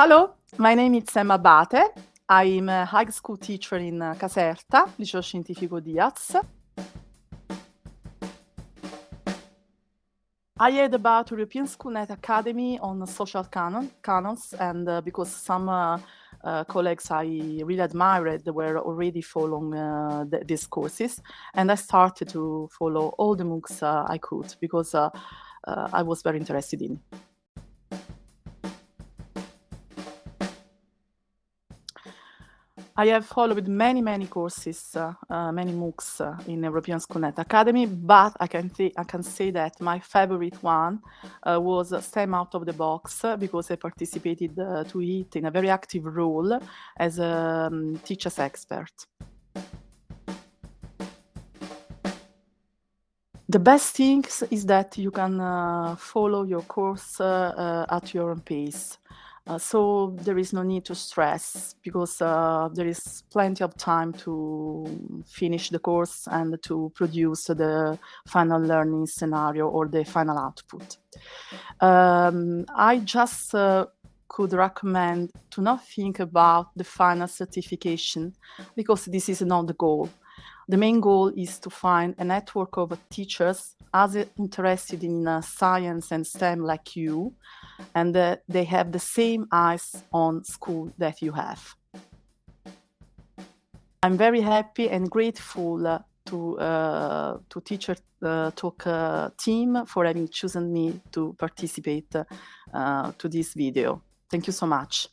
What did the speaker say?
Hello, my name is Emma Bate. I'm a high school teacher in uh, Caserta, Liceo Scientifico Diaz. I heard about European Schoolnet Academy on social canon, canons, and uh, because some uh, uh, colleagues I really admired were already following uh, th these courses, and I started to follow all the MOOCs uh, I could because uh, I was very interested in. I have followed many, many courses, uh, uh, many MOOCs uh, in European Schoolnet Academy, but I can, I can say that my favorite one uh, was STEM Out of the Box because I participated uh, to it in a very active role as a um, teacher's expert. The best thing is that you can uh, follow your course at your own pace. Uh, so there is no need to stress because uh, there is plenty of time to finish the course and to produce the final learning scenario or the final output. Um, I just uh, could recommend to not think about the final certification because this is not the goal. The main goal is to find a network of teachers as interested in uh, science and STEM like you, and uh, they have the same eyes on school that you have. I'm very happy and grateful uh, to uh, to Teacher uh, Talk uh, team for having chosen me to participate uh, to this video. Thank you so much.